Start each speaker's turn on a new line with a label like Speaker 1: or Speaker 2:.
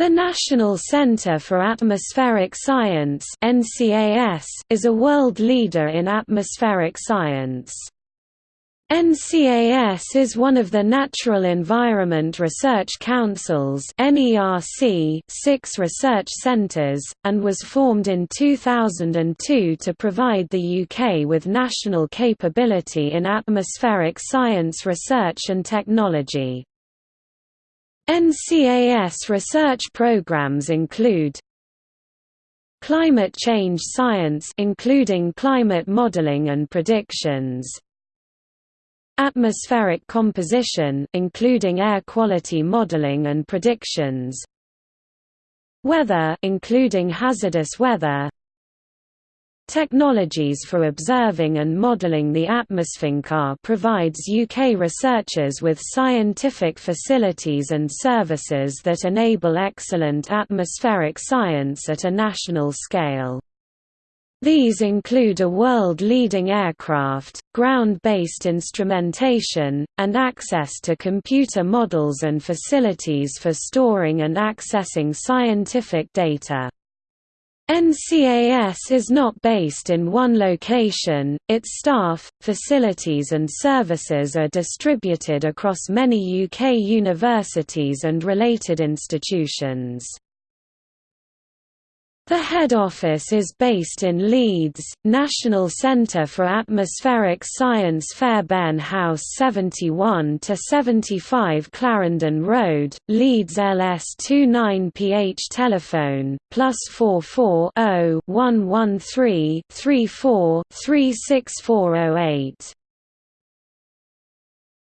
Speaker 1: The National Centre for Atmospheric Science is a world leader in atmospheric science. NCAS is one of the Natural Environment Research Council's six research centres, and was formed in 2002 to provide the UK with national capability in atmospheric science research and technology. NCAS research programs include Climate change science including climate modeling and predictions Atmospheric composition including air quality modeling and predictions Weather including hazardous weather Technologies for observing and modelling the atmosphere provides UK researchers with scientific facilities and services that enable excellent atmospheric science at a national scale. These include a world-leading aircraft, ground-based instrumentation, and access to computer models and facilities for storing and accessing scientific data. NCAS is not based in one location, its staff, facilities and services are distributed across many UK universities and related institutions. The head office is based in Leeds, National Centre for Atmospheric Science Fairbairn House 71-75 Clarendon Road, Leeds LS29PH Telephone, plus 44 0 113 34 36408